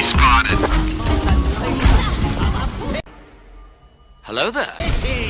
Enemy spotted. Hello there.